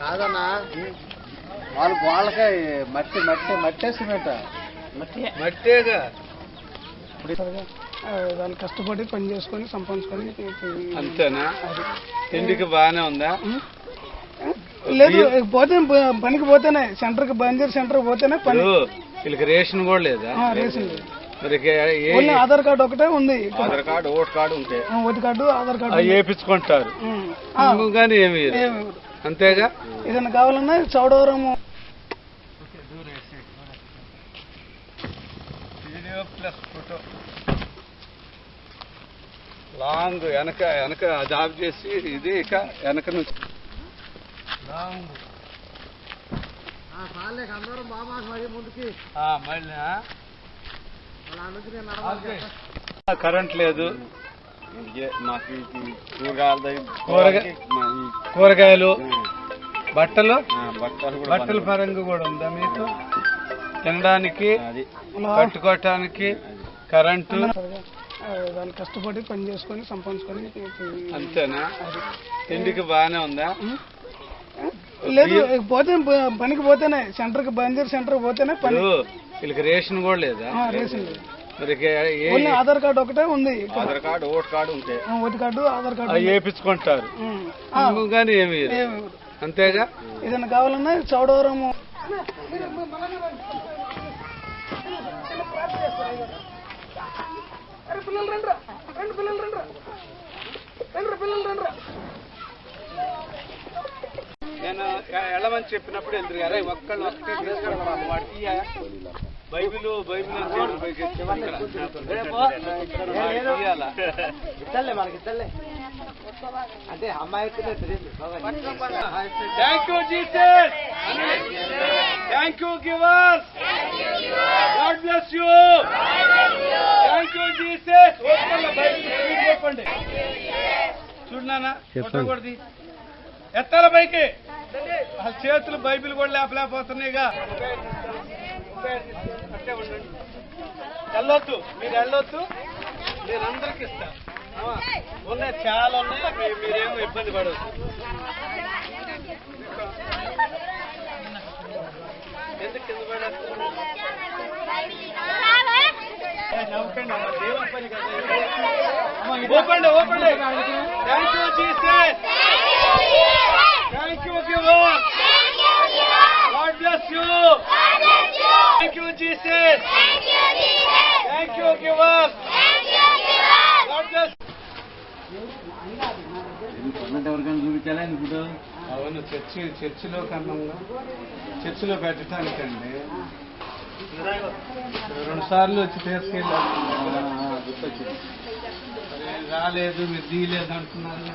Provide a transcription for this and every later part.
కాదన్నా. వాళ్ళు వాళ్ళకే మట్టి మట్టి మట్టే సిమెంట్. మట్టి. మట్టేగా? వాళ్ళు కష్టపడి పని చేసుకొని సంపాదించుకొని అంతేనా? తిండికి బాగానే ఉందా? లేదు పోతే పనికి పోతేనే సెంటర్కి బందీర్ సెంటర్కి పోతేనే పని. వీళ్ళకి రేషన్ కూడా లేదా? ఆ, రేషన్ లేదు. ఆధార్ కార్డు ఒకటే ఉంది. ఆధార్ కార్డు ఓటర్ కార్డు ఉంటాయి ఆ, ఓటు కార్డు ఆధార్ కార్డు. ఆ, కానీ ఏమి. అంతేగా? ఏదైనా కావాలన్నా Chodavaram. Video plus photo long వెనక వెనక జాబ్ చేసి ఇది ఇక వెనక నుంచి. లాంగ్ అందరం బాబా మరి ముందుకి. ఆ, మళ్ళీ కరెంట్ లేదు. మాకు కూరగాయలు కూరగాయ కూరగాయలు బట్టలు? బట్టలు బట్టల పరంగా కూడా ఉందా మీకు? తినడానికి కట్టుకోవటానికి కరెంటు? వాళ్ళు కష్టపడి పని చేసుకొని సంపాదించుకొని అంతేనా? తిండికి బాగానే ఉందా? లేదు పోతే పనికి పోతేనే సెంటర్కి బందీర్ సెంటర్కి పోతేనే పని. వీళ్ళకి రేషన్ కూడా లేదా? ఆ, రేషన్ లేదు. మరి ఆధార్ కార్డు ఒకటే ఉంది. ఆధార్ కార్డు ఓటర్ కార్డు ఉంటాయి ఆ, ఓటు కార్డు ఆధార్ కార్డు వేపించుకుంటారు. ఉమ్. ఆ, కానీ ఏమి ఇయ్యరు. ఏమి ఇవ్వరు. అంతేగా? ఏదైనా కావాలన్నా చౌడవరం నేను వెళ్ళమని చెప్పినప్పుడు వెళ్తారు అరే ఒక్కళ్ళు ఒక్కటే తీసుకెళ్ళమని వాడికి. Bible Bible. ఇద్దరులే మనకి ఇద్దరులే అంటే అమ్మాయి. Thank you, givers. God bless you. Thank you, Jesus. ఒక్కళ్ళ బైబిల్ చదివి చెప్పండి చూడనా కొట్టకూడదు ఎత్తాల పైకి. ఆ చేతులు బైబిల్ కూడా లేపలేకపోతున్నాయిగా. అట్టే ఉండండి వెళ్ళొద్దు. మీరు వెళ్ళొద్దు. నేను అందరికి ఇస్తాను ఆ, ఉన్నాయి చాలా ఉన్నాయి. మీ- మీరేమో ఇబ్బంది పడవద్దు. ఎందుకు కింద దేవుని పని ఓపెండి ఓపెండి thank you Jesus thank you giver God bless you thank you Jesus thank you giver God bless ఎవరికైనా చూపించాలా ఇప్పుడు అవును చర్చి చర్చిలో కన్నా చర్చిలో పెట్టడానికండి. రెండు సార్లు వచ్చి తీసుకెళ్ళాను. గుర్తొచ్చింది. రాలేదు మీరు తీయలేదు అంటున్నారు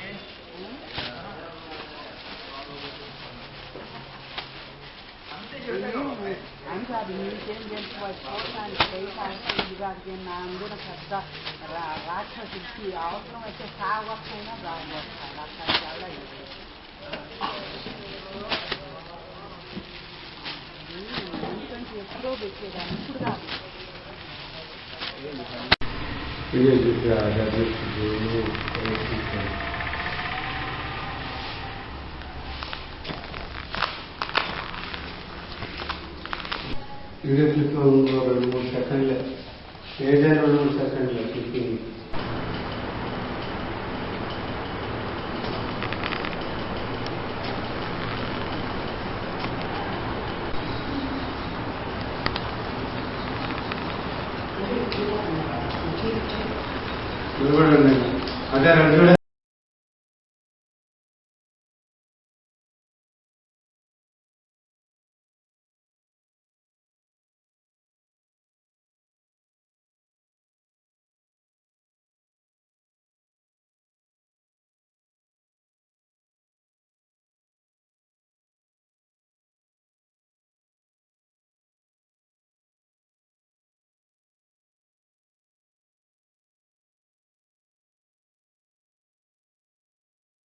di München den Vorstand Stefan über den anderen Kasta Racha si chi altro e che fa qua con una brava la cacciala io 이게 이제 제가 가지고 있는 కాదు వీడియో క్లిప్ రెండు మూడు సెకండ్లే ఏదైనా రెండు మూడు సెకండ్లే క్లిప్పింగ్ చూడండి అదే రెండు